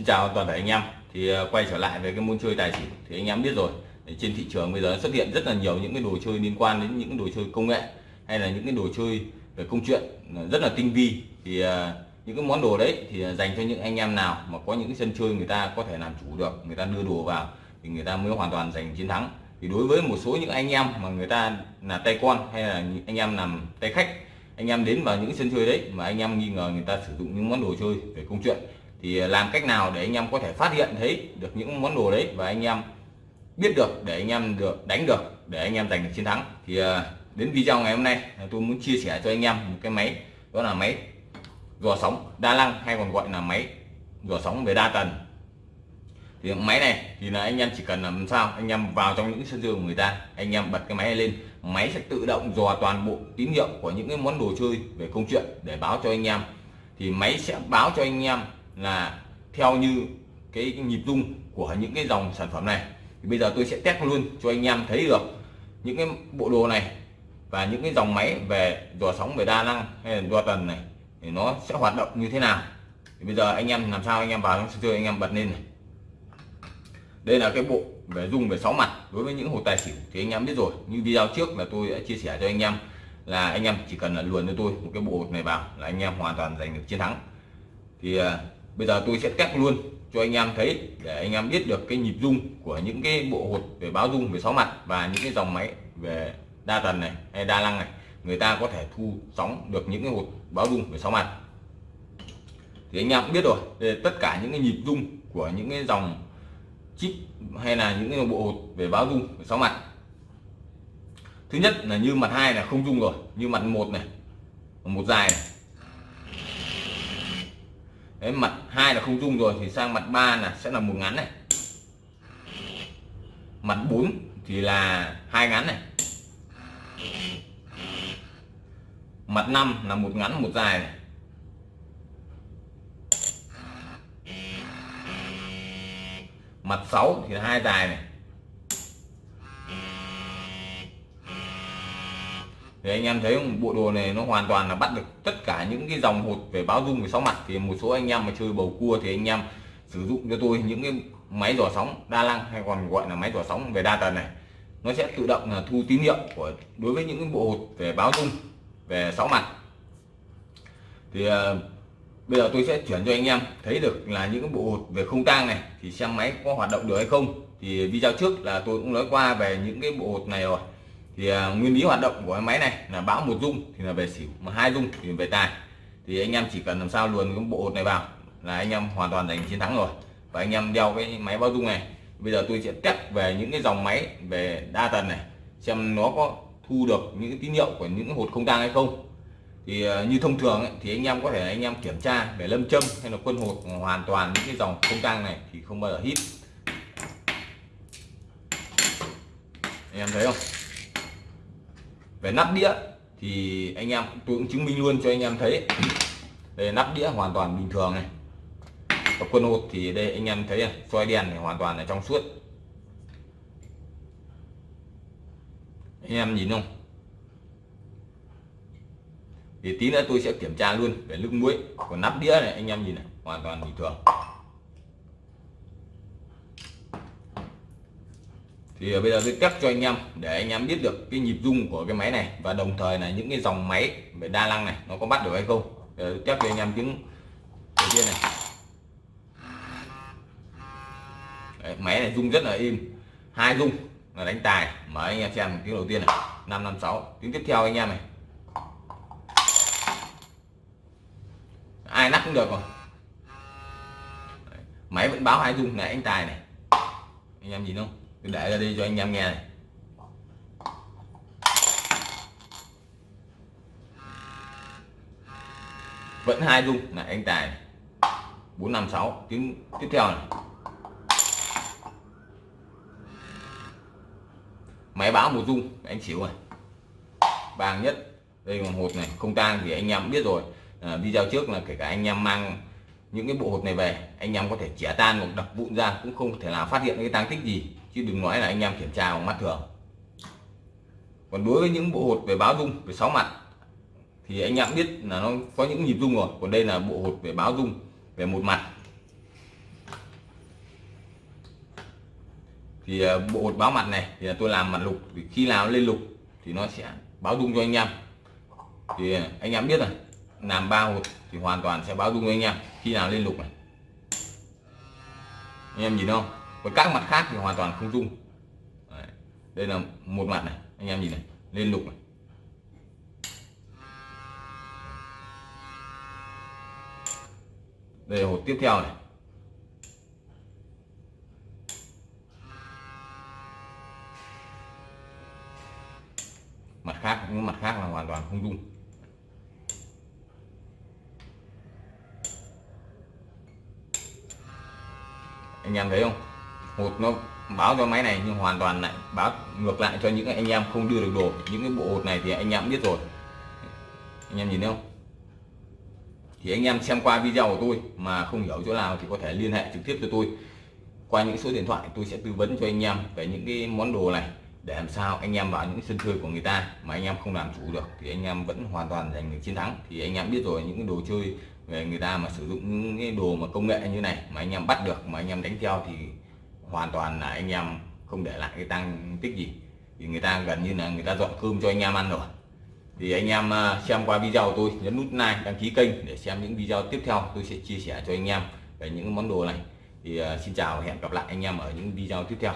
Xin chào toàn thể anh em. Thì ờ, quay trở lại về cái môn chơi tài xỉu thì anh em biết rồi. Trên thị trường bây giờ xuất hiện rất là nhiều những cái đồ chơi liên quan đến những đồ chơi công nghệ hay là những cái đồ chơi về công chuyện rất là tinh vi. Thì ờ, những cái món đồ đấy thì dành cho những anh em nào mà có những cái sân chơi người ta có thể làm chủ được, người ta đưa đồ vào thì người ta mới hoàn toàn giành chiến thắng. Thì đối với một số những anh em mà người ta là tay con hay là anh em làm tay khách, anh em đến vào những sân chơi đấy mà anh em nghi ngờ người ta sử dụng những món đồ chơi về công chuyện thì làm cách nào để anh em có thể phát hiện thấy được những món đồ đấy và anh em biết được, để anh em được đánh được, để anh em giành được chiến thắng? Thì à, đến video ngày hôm nay à, tôi muốn chia sẻ cho anh em một cái máy, đó là máy dò sóng đa năng hay còn gọi là máy dò sóng về đa tần. Thì máy này thì là anh em chỉ cần làm sao, anh em vào trong những sân chơi của người ta, anh em bật cái máy này lên, máy sẽ tự động dò toàn bộ tín hiệu của những cái món đồ chơi về công chuyện để báo cho anh em. Thì máy sẽ báo cho anh em là theo như cái, nhịp rung của những cái dòng sản phẩm này. Thì bây giờ tôi sẽ test luôn cho anh em thấy được những cái bộ đồ này và những cái dòng máy về dò sóng về đa năng hay là dò tần này thì nó sẽ hoạt động như thế nào. Thì bây giờ anh em làm sao anh em vào trong sân chơi anh em bật lên này. Đây là cái bộ về dung về sáu mặt. Đối với những hồ tài xỉu thì anh em biết rồi. Như video trước là tôi đã chia sẻ cho anh em là anh em chỉ cần là luồn cho tôi một cái bộ này vào là anh em hoàn toàn giành được chiến thắng. Thì à, bây giờ tôi sẽ test luôn cho anh em thấy để anh em biết được cái nhịp rung của những cái bộ hột về báo rung về sáu mặt và những cái dòng máy về đa tần này hay đa năng này. Người ta có thể thu sóng được những cái hột báo rung về sáu mặt. Thì anh em cũng biết rồi về tất cả những cái nhịp rung của những cái dòng chip hay là những cái bộ hột về báo rung về sáu mặt. Thứ nhất là như mặt hai là không rung rồi, như mặt một này, một dài này. Đấy, mặt hai là không rung rồi thì sang mặt ba là sẽ là một ngắn này. Mặt 4 thì là hai ngắn này. Mặt 5 là một ngắn một dài này. Mặt 6 thì là hai dài này. Thì anh em thấy bộ đồ này nó hoàn toàn là bắt được tất cả những cái dòng hột về báo rung về sóng mặt. Thì một số anh em mà chơi bầu cua thì anh em sử dụng cho tôi những cái máy dò sóng đa năng hay còn gọi là máy dò sóng về đa tần này. Nó sẽ tự động là thu tín hiệu của đối với những cái bộ hột về báo rung về sáu mặt. Thì uh, bây giờ tôi sẽ chuyển cho anh em thấy được là những cái bộ hột về không tang này thì xem máy có hoạt động được hay không. Thì video trước là tôi cũng nói qua về những cái bộ hột này rồi thì à, nguyên lý hoạt động của cái máy này là báo một dung thì là về xỉu mà hai dung thì về tài. Thì anh em chỉ cần làm sao luồn cái bộ hột này vào là anh em hoàn toàn giành chiến thắng rồi. Và anh em đeo cái máy báo dung này bây giờ tôi sẽ test về những cái dòng máy về đa tần này xem nó có thu được những cái tín hiệu của những hột không tang hay không. Thì à, như thông thường ấy, thì anh em có thể anh em kiểm tra để lâm châm hay là quân hột hoàn toàn những cái dòng không tang này thì không bao giờ hít. Anh em thấy không? Về nắp đĩa thì anh em tôi cũng chứng minh luôn cho anh em thấy. Đây nắp đĩa hoàn toàn bình thường này. Và quân hột thì đây anh em thấy này, soi đèn này hoàn toàn là trong suốt. Anh em nhìn không? Thì tí nữa tôi sẽ kiểm tra luôn về nước muối. Còn nắp đĩa này anh em nhìn này hoàn toàn bình thường. Thì bây giờ tôi test cho anh em để anh em biết được cái nhịp rung của cái máy này và đồng thời là những cái dòng máy về đa năng này nó có bắt được hay không. Để test cho anh em tiếng đầu tiên này. Đấy, máy này rung rất là im hai rung là đánh tài mở anh em xem tiếng đầu tiên này. Năm năm sáu tiếng tiếp theo anh em này. Ai nắp cũng được rồi. Đấy, máy vẫn báo hai rung này anh tài này. Anh em nhìn không? Tôi để ra đi cho anh em nghe này. Vẫn hai rung này anh tài. Bốn năm sáu tiếng tiếp theo này. Máy báo một rung anh xỉu này vàng nhất đây là hộp này không tang thì anh em biết rồi. À, video trước là kể cả anh em mang những cái bộ hột này về anh em có thể chẻ tan hoặc đập vụn ra cũng không thể nào phát hiện cái tang tích gì chứ đừng nói là anh em kiểm tra bằng mắt thường. Còn đối với những bộ hột về báo dung, về sáu mặt, thì anh em biết là nó có những nhịp dung rồi. Còn đây là bộ hột về báo dung, về một mặt. Thì à, bộ hột báo mặt này thì tôi làm mặt lục. Thì khi nào lên lục thì nó sẽ báo dung cho anh em. Thì à, anh em biết rồi, làm ba hột thì hoàn toàn sẽ báo dung cho anh em khi nào lên lục này. Anh em nhìn không? Còn các mặt khác thì hoàn toàn không rung Đấy. đây là một mặt này, anh em nhìn này lên lục này. Đây là hột tiếp theo này. Mặt khác, những mặt khác là hoàn toàn không rung anh em thấy không? Hột nó báo cho máy này nhưng hoàn toàn lại báo ngược lại cho những anh em không đưa được đồ những cái bộ hột này thì anh em biết rồi anh em nhìn thấy không thì anh em xem qua video của tôi mà không hiểu chỗ nào thì có thể liên hệ trực tiếp cho tôi qua những số điện thoại tôi sẽ tư vấn cho anh em về những cái món đồ này để làm sao anh em vào những sân chơi của người ta mà anh em không làm chủ được thì anh em vẫn hoàn toàn giành được chiến thắng thì anh em biết rồi những cái đồ chơi về người ta mà sử dụng những cái đồ mà công nghệ như này mà anh em bắt được mà anh em đánh theo thì hoàn toàn là anh em không để lại cái tăng tích gì. Thì người ta gần như là người ta dọn cơm cho anh em ăn rồi. Thì anh em à, xem qua video của tôi, nhấn nút like, đăng ký kênh để xem những video tiếp theo tôi sẽ chia sẻ cho anh em về những món đồ này. Thì à, xin chào và hẹn gặp lại anh em ở những video tiếp theo.